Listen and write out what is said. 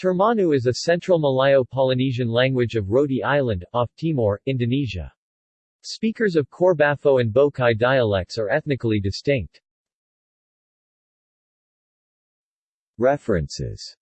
Termanu is a Central Malayo-Polynesian language of Roti Island, off Timor, Indonesia. Speakers of Korbafo and Bokai dialects are ethnically distinct. References